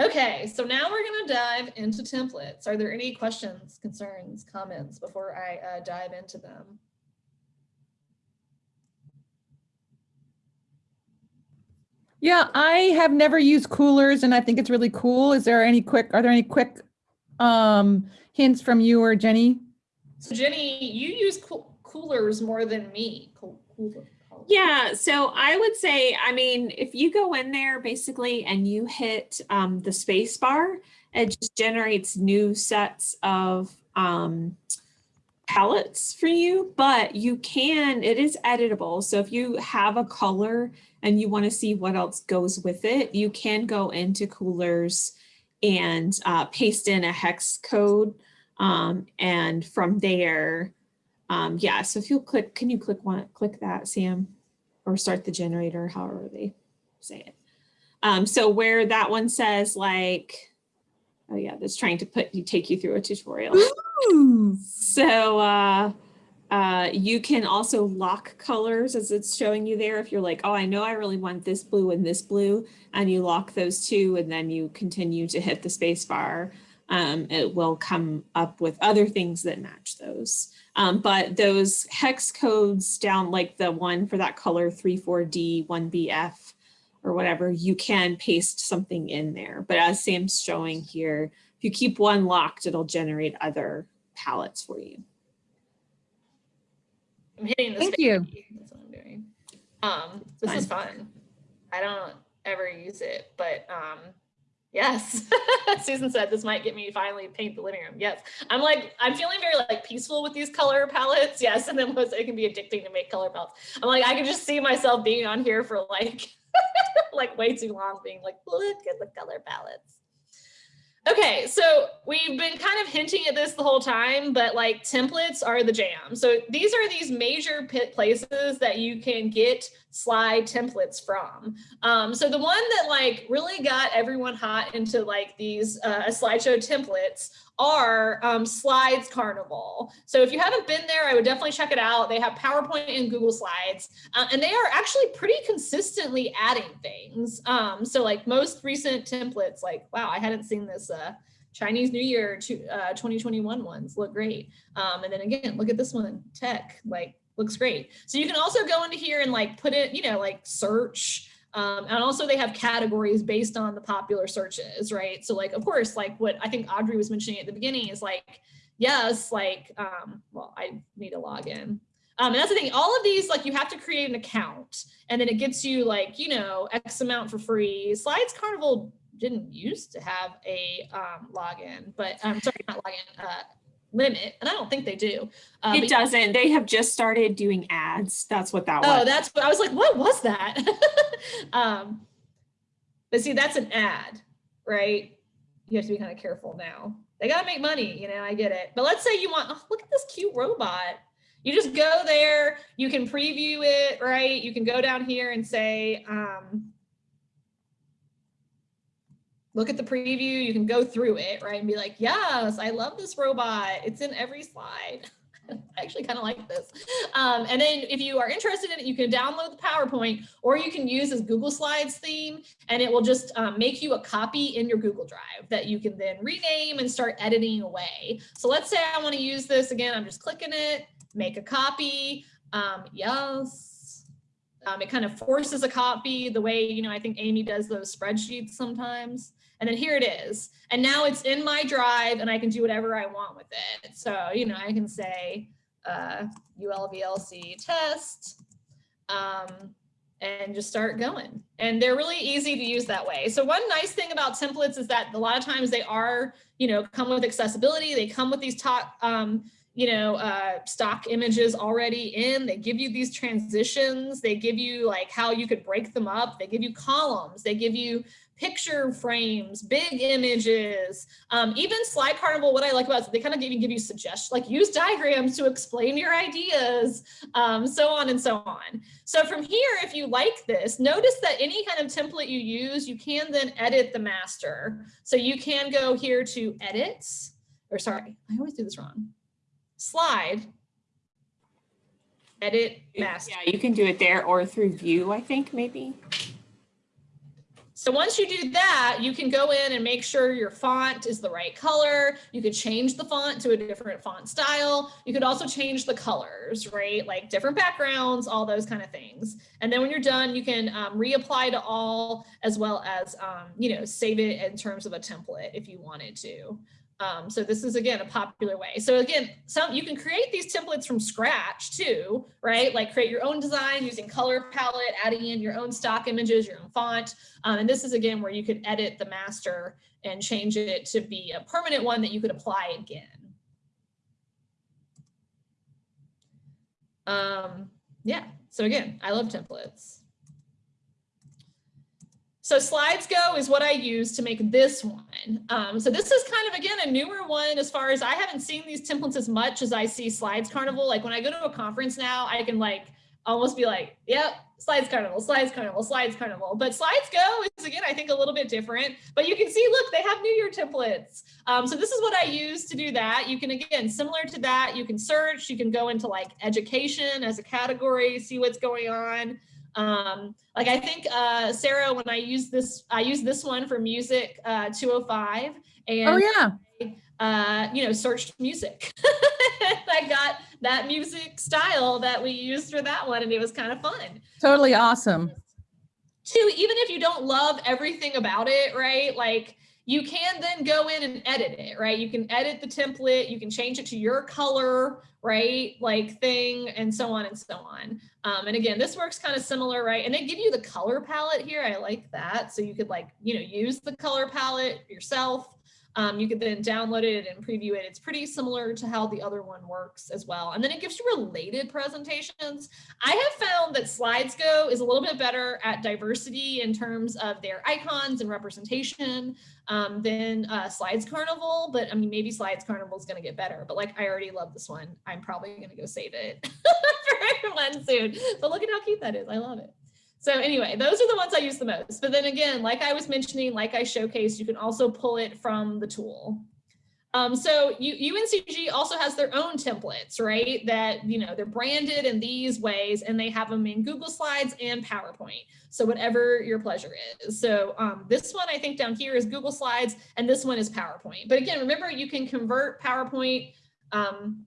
[SPEAKER 1] Okay, so now we're gonna dive into templates. Are there any questions, concerns, comments before I uh, dive into them?
[SPEAKER 3] Yeah, I have never used Coolors and I think it's really cool. Is there any quick, are there any quick um, hints from you or Jenny?
[SPEAKER 1] So Jenny, you use cool Coolors more than me. Cool, cooler.
[SPEAKER 2] Yeah, so I would say, I mean, if you go in there basically and you hit um, the space bar, it just generates new sets of um, palettes for you, but you can, it is editable. So if you have a color and you want to see what else goes with it, you can go into Coolors and uh, paste in a hex code. Um, and from there, um, yeah, so if you'll click, can you click one, click that, Sam? Or start the generator, however they say it. Um, so where that one says like, oh yeah, that's trying to put you take you through a tutorial.
[SPEAKER 3] Ooh.
[SPEAKER 2] So uh, uh, you can also lock colors as it's showing you there. If you're like, oh, I know I really want this blue and this blue, and you lock those two, and then you continue to hit the space bar, um, it will come up with other things that match those. Um, but those hex codes down like the one for that color 34D, 1BF, or whatever, you can paste something in there. But as Sam's showing here, if you keep one locked, it'll generate other palettes for you.
[SPEAKER 1] I'm hitting the
[SPEAKER 3] Thank
[SPEAKER 1] space
[SPEAKER 3] you.
[SPEAKER 1] That's what I'm doing. Um, this is fun. I don't ever use it, but um, yes. Susan said this might get me finally paint the living room. Yes. I'm like, I'm feeling very like peaceful with these color palettes. Yes. And then was it can be addicting to make color palettes. I'm like, I can just see myself being on here for like, like way too long being like, look at the color palettes. Okay, so we've been kind of hinting at this the whole time, but like templates are the jam. So these are these major pit places that you can get slide templates from. Um, so the one that like really got everyone hot into like these uh, slideshow templates are um, SlidesCarnival. So if you haven't been there, I would definitely check it out. They have PowerPoint and Google Slides, uh, and they are actually pretty consistently adding things. Um, so like most recent templates, like, wow, I hadn't seen this uh, Chinese New Year to, uh, 2021 ones look great. Um, and then again, look at this one, tech, like looks great. So you can also go into here and like put it, you know, like search, um, and also they have categories based on the popular searches, right? So like, of course, like what I think Audrey was mentioning at the beginning is like, yes, like, um, well, I need to log in. Um, and that's the thing, all of these, like you have to create an account and then it gets you like, you know, X amount for free. SlidesCarnival didn't used to have a um, login, but I'm um, sorry, not login, uh, limit, and I don't think they do.
[SPEAKER 2] Uh, it doesn't. They have just started doing ads. That's what that
[SPEAKER 1] oh,
[SPEAKER 2] was.
[SPEAKER 1] Oh, that's what I was like, what was that? um, but see, that's an ad, right? You have to be kind of careful now. They got to make money, you know, I get it. But let's say you want, oh, look at this cute robot. You just go there, you can preview it, right? You can go down here and say, um, look at the preview, you can go through it, right? And be like, yes, I love this robot. It's in every slide. I actually kind of like this. Um, and then if you are interested in it, you can download the PowerPoint or you can use this Google Slides theme and it will just um, make you a copy in your Google Drive that you can then rename and start editing away. So let's say I want to use this again. I'm just clicking it, make a copy. Um, yes. Um, it kind of forces a copy the way, you know, I think Amy does those spreadsheets sometimes. And then here it is. And now it's in my drive and I can do whatever I want with it. So, you know, I can say uh, ULVLC test um, and just start going. And they're really easy to use that way. So one nice thing about templates is that a lot of times they are, you know, come with accessibility. They come with these top, um, you know, uh, stock images already in, they give you these transitions, they give you like how you could break them up, they give you columns, they give you picture frames, big images, um, even Slide Carnival, what I like about it is they kind of even give you suggestions, like use diagrams to explain your ideas, um, so on and so on. So from here, if you like this, notice that any kind of template you use, you can then edit the master. So you can go here to edits, or sorry, I always do this wrong slide, edit master.
[SPEAKER 2] Yeah, you can do it there or through view, I think, maybe.
[SPEAKER 1] So once you do that, you can go in and make sure your font is the right color. You could change the font to a different font style. You could also change the colors, right? Like different backgrounds, all those kind of things. And then when you're done, you can um, reapply to all as well as, um, you know, save it in terms of a template if you wanted to. Um, so this is again a popular way. So again, some you can create these templates from scratch too, right? Like create your own design using color palette, adding in your own stock images, your own font. Um, and this is again where you could edit the master and change it to be a permanent one that you could apply again. Um, yeah, so again, I love templates. So Slidesgo is what I use to make this one. Um, so this is kind of, again, a newer one as far as I haven't seen these templates as much as I see SlidesCarnival. Like when I go to a conference now, I can like almost be like, yep, SlidesCarnival, Slides Carnival, SlidesCarnival. But Slidesgo is, again, I think a little bit different. But you can see, look, they have New Year templates. Um, so this is what I use to do that. You can, again, similar to that, you can search, you can go into like education as a category, see what's going on. Um, like I think, uh, Sarah, when I use this, I use this one for music uh, 205 and
[SPEAKER 3] Oh, yeah.
[SPEAKER 1] uh, you know, searched music. I got that music style that we used for that one and it was kind of fun.
[SPEAKER 3] Totally awesome.
[SPEAKER 1] Two, even if you don't love everything about it, right? Like you can then go in and edit it, right? You can edit the template, you can change it to your color, right? Like thing and so on and so on. Um, and again, this works kind of similar, right? And they give you the color palette here. I like that. So you could like, you know, use the color palette yourself. Um, you could then download it and preview it. It's pretty similar to how the other one works as well. And then it gives you related presentations. I have found that Slidesgo is a little bit better at diversity in terms of their icons and representation um, than uh, SlidesCarnival. But I mean, maybe SlidesCarnival is going to get better. But like, I already love this one. I'm probably going to go save it everyone soon. But look at how cute that is. I love it. So anyway, those are the ones I use the most. But then again, like I was mentioning, like I showcased, you can also pull it from the tool. Um, so UNCG also has their own templates, right? That, you know, they're branded in these ways and they have them in Google Slides and PowerPoint. So whatever your pleasure is. So um, this one I think down here is Google Slides and this one is PowerPoint. But again, remember you can convert PowerPoint um,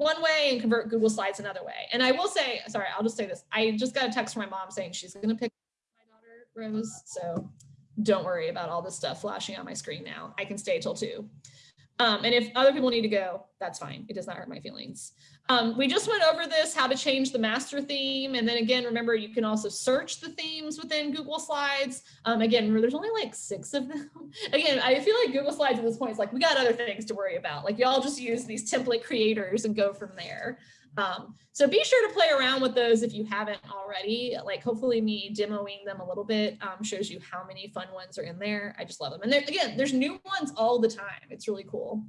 [SPEAKER 1] one way and convert Google Slides another way. And I will say, sorry, I'll just say this. I just got a text from my mom saying she's going to pick my daughter Rose. So don't worry about all this stuff flashing on my screen now. I can stay till two. Um, and if other people need to go, that's fine. It does not hurt my feelings. Um, we just went over this, how to change the master theme. And then again, remember, you can also search the themes within Google Slides. Um, again, there's only like six of them. again, I feel like Google Slides at this point is like, we got other things to worry about. Like y'all just use these template creators and go from there. Um, so be sure to play around with those if you haven't already. Like hopefully me demoing them a little bit um, shows you how many fun ones are in there. I just love them. And again, there's new ones all the time. It's really cool.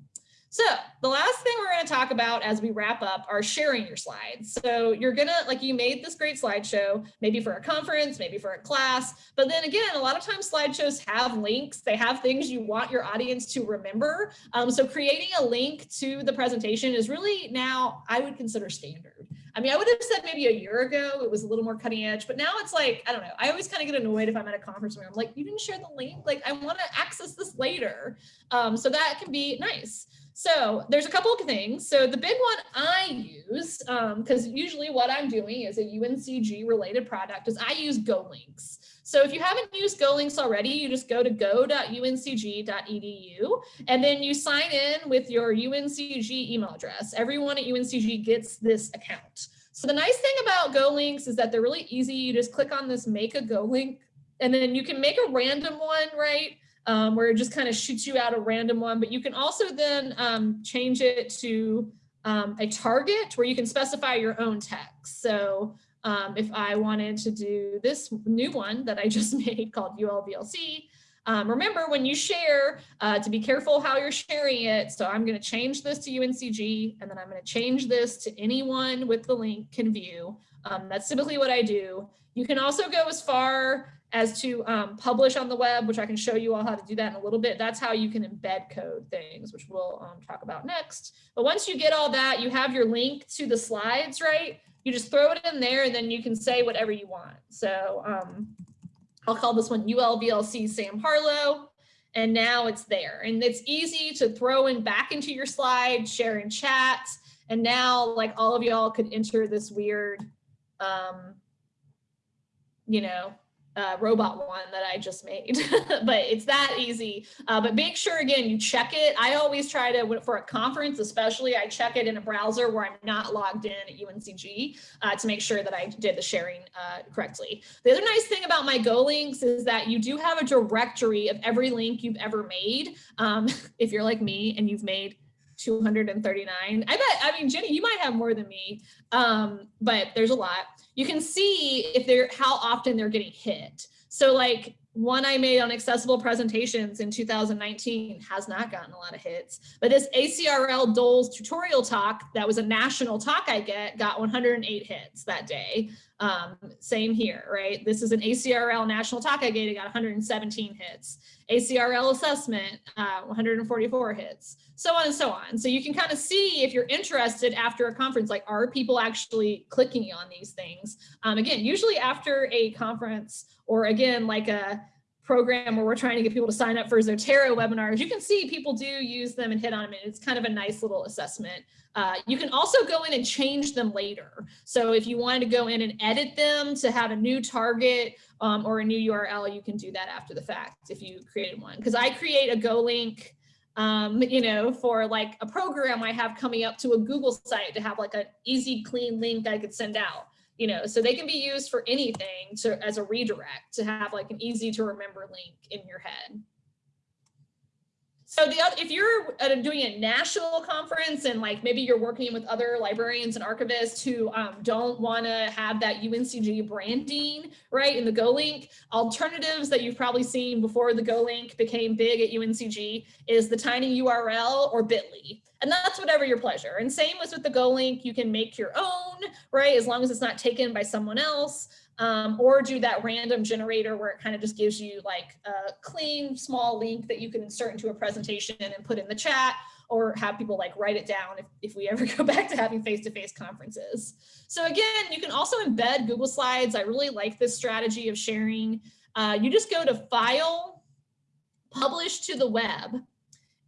[SPEAKER 1] So the last thing we're going to talk about as we wrap up are sharing your slides. So you're going to, like you made this great slideshow, maybe for a conference, maybe for a class, but then again, a lot of times slideshows have links. They have things you want your audience to remember. Um, so creating a link to the presentation is really now, I would consider standard. I mean, I would have said maybe a year ago, it was a little more cutting edge, but now it's like, I don't know. I always kind of get annoyed if I'm at a conference where I'm like, you didn't share the link. Like I want to access this later. Um, so that can be nice. So there's a couple of things. So the big one I use, because um, usually what I'm doing is a UNCG related product is I use GoLinks. So if you haven't used GoLinks already, you just go to go.uncg.edu and then you sign in with your UNCG email address. Everyone at UNCG gets this account. So the nice thing about GoLinks is that they're really easy. You just click on this make a GoLink and then you can make a random one, right? Um, where it just kind of shoots you out a random one, but you can also then um, change it to um, a target where you can specify your own text. So um, if I wanted to do this new one that I just made called ULVLC, um, remember when you share uh, to be careful how you're sharing it. So I'm going to change this to UNCG and then I'm going to change this to anyone with the link can view. Um, that's typically what I do. You can also go as far as to um, publish on the web, which I can show you all how to do that in a little bit. That's how you can embed code things, which we'll um, talk about next. But once you get all that, you have your link to the slides, right? You just throw it in there and then you can say whatever you want. So um, I'll call this one ULVLC Sam Harlow. And now it's there. And it's easy to throw in back into your slide, share in chat. And now like all of y'all could enter this weird, um, you know, uh, robot one that I just made, but it's that easy. Uh, but make sure again, you check it. I always try to, for a conference especially, I check it in a browser where I'm not logged in at UNCG uh, to make sure that I did the sharing uh, correctly. The other nice thing about my GoLinks is that you do have a directory of every link you've ever made. Um, if you're like me and you've made 239. I bet, I mean, Jenny, you might have more than me, um, but there's a lot you can see if they're how often they're getting hit. So like one I made on accessible presentations in 2019 has not gotten a lot of hits, but this ACRL Doles tutorial talk that was a national talk I get got 108 hits that day. Um, same here, right? This is an ACRL national talk I gave, it got 117 hits. ACRL assessment, uh, 144 hits, so on and so on. So you can kind of see if you're interested after a conference, like are people actually clicking on these things? Um, again, usually after a conference or again, like a program where we're trying to get people to sign up for Zotero webinars, you can see people do use them and hit on them. And it's kind of a nice little assessment. Uh, you can also go in and change them later. So if you wanted to go in and edit them to have a new target um, or a new URL, you can do that after the fact if you created one. Because I create a Go link, um, you know, for like a program I have coming up to a Google site to have like an easy, clean link I could send out you know, so they can be used for anything to as a redirect to have like an easy to remember link in your head. So the other, if you're doing a national conference and like maybe you're working with other librarians and archivists who um, don't want to have that UNCG branding, right, in the GoLink, alternatives that you've probably seen before the GoLink became big at UNCG is the tiny URL or bit.ly. And that's whatever your pleasure. And same as with the GoLink, you can make your own, right, as long as it's not taken by someone else um, or do that random generator where it kind of just gives you like a clean small link that you can insert into a presentation and put in the chat or have people like write it down if, if we ever go back to having face-to-face -face conferences. So again, you can also embed Google Slides. I really like this strategy of sharing. Uh, you just go to File, Publish to the Web,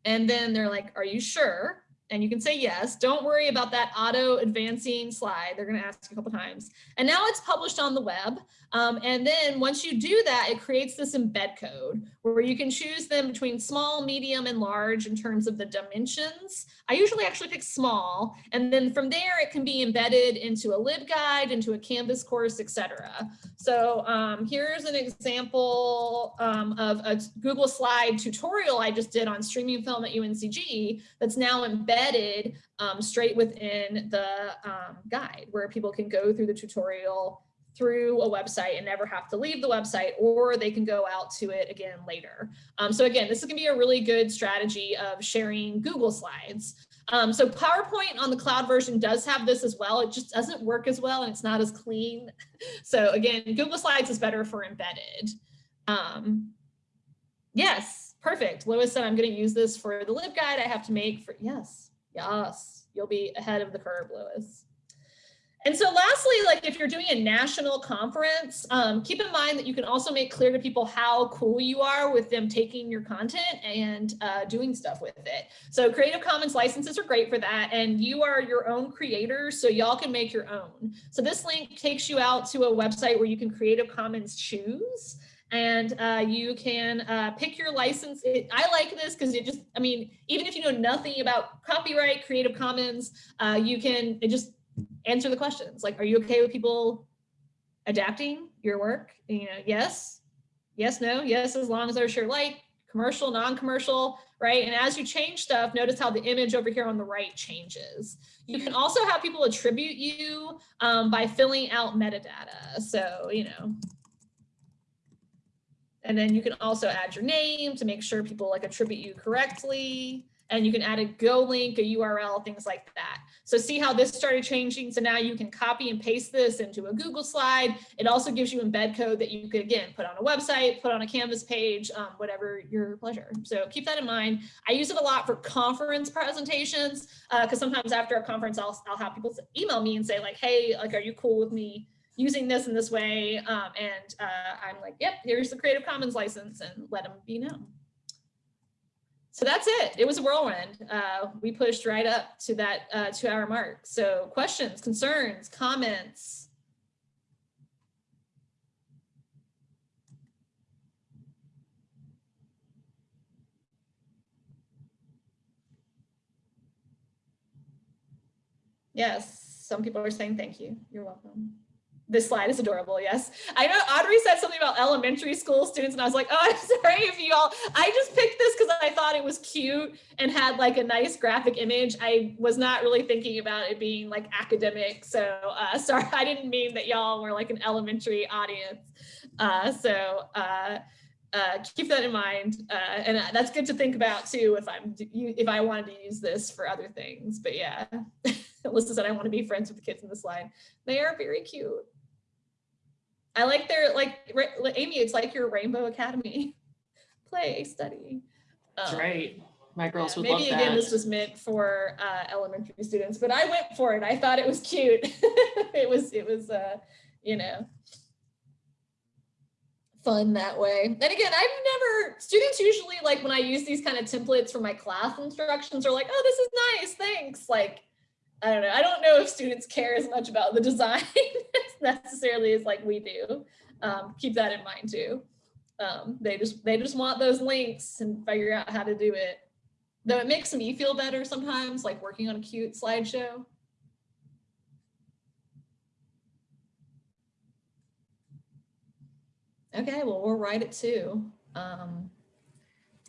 [SPEAKER 1] and then they're like, are you sure? And you can say yes. Don't worry about that auto advancing slide. They're going to ask a couple times. And now it's published on the web. Um, and then once you do that, it creates this embed code where you can choose them between small, medium, and large in terms of the dimensions. I usually actually pick small. And then from there, it can be embedded into a LibGuide, into a Canvas course, etc. So um, here's an example um, of a Google slide tutorial I just did on streaming film at UNCG that's now embedded um, straight within the um, guide where people can go through the tutorial through a website and never have to leave the website, or they can go out to it again later. Um, so again, this is gonna be a really good strategy of sharing Google Slides. Um, so PowerPoint on the cloud version does have this as well. It just doesn't work as well and it's not as clean. So again, Google Slides is better for embedded. Um, yes, perfect. Lois said, I'm going to use this for the LibGuide I have to make for, yes, yes, you'll be ahead of the curve, Lois. And so lastly, like if you're doing a national conference, um, keep in mind that you can also make clear to people how cool you are with them taking your content and uh, doing stuff with it. So Creative Commons licenses are great for that. And you are your own creator, so y'all can make your own. So this link takes you out to a website where you can Creative Commons choose and uh, you can uh, pick your license. It, I like this because it just, I mean, even if you know nothing about copyright, Creative Commons, uh, you can, it just answer the questions. Like, are you okay with people adapting your work? You know, yes, yes, no, yes, as long as they're sure like commercial, non-commercial, right? And as you change stuff, notice how the image over here on the right changes. You can also have people attribute you um, by filling out metadata. So, you know, and then you can also add your name to make sure people like attribute you correctly. And you can add a Go link, a URL, things like that. So see how this started changing. So now you can copy and paste this into a Google slide. It also gives you embed code that you could, again, put on a website, put on a Canvas page, um, whatever your pleasure. So keep that in mind. I use it a lot for conference presentations because uh, sometimes after a conference, I'll, I'll have people email me and say like, hey, like, are you cool with me using this in this way? Um, and uh, I'm like, yep, here's the Creative Commons license and let them be known so that's it. It was a whirlwind. Uh, we pushed right up to that uh, two hour mark. So questions, concerns, comments? Yes, some people are saying thank you. You're welcome this slide is adorable. Yes. I know Audrey said something about elementary school students and I was like, oh, I'm sorry if you all, I just picked this because I thought it was cute and had like a nice graphic image. I was not really thinking about it being like academic. So uh, sorry, I didn't mean that y'all were like an elementary audience. Uh, so uh, uh, keep that in mind. Uh, and uh, that's good to think about too, if I'm, if I wanted to use this for other things, but yeah. Alyssa said, I want to be friends with the kids in the slide. They are very cute. I like their, like, Amy, it's like your Rainbow Academy. Play, study.
[SPEAKER 4] That's
[SPEAKER 1] Um,
[SPEAKER 4] right. My girls
[SPEAKER 1] yeah,
[SPEAKER 4] would love
[SPEAKER 1] Maybe
[SPEAKER 4] that.
[SPEAKER 1] again, this was meant for uh, elementary students, but I went for it. I thought it was cute. it was, it was, uh, you know, fun that way. And again, I've never, students usually like when I use these kind of templates for my class instructions are like, oh, this is nice, thanks. Like, I don't know. I don't know if students care as much about the design necessarily as like we do. Um, keep that in mind too. Um, they just they just want those links and figure out how to do it. Though it makes me feel better sometimes, like working on a cute slideshow. Okay, well, we'll write it too. Um,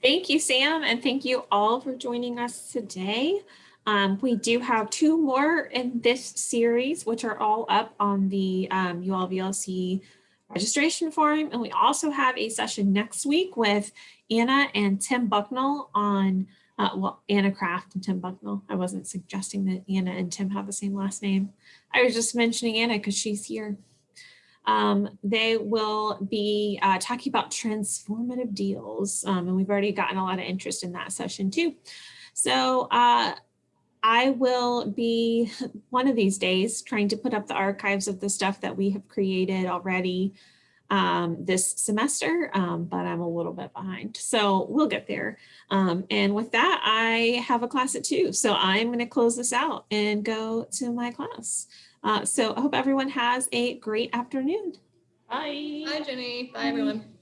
[SPEAKER 2] Thank you, Sam, and thank you all for joining us today. Um, we do have two more in this series, which are all up on the um, ULVLC registration form. And we also have a session next week with Anna and Tim Bucknall on, uh, well, Anna Craft and Tim Bucknall. I wasn't suggesting that Anna and Tim have the same last name. I was just mentioning Anna because she's here. Um, they will be uh, talking about transformative deals, um, and we've already gotten a lot of interest in that session too. So uh, I will be one of these days trying to put up the archives of the stuff that we have created already um, this semester, um, but I'm a little bit behind. So we'll get there. Um, and with that, I have a class at two. So I'm going to close this out and go to my class. Uh, so I hope everyone has a great afternoon. Bye.
[SPEAKER 1] Bye, Jenny. Bye, everyone.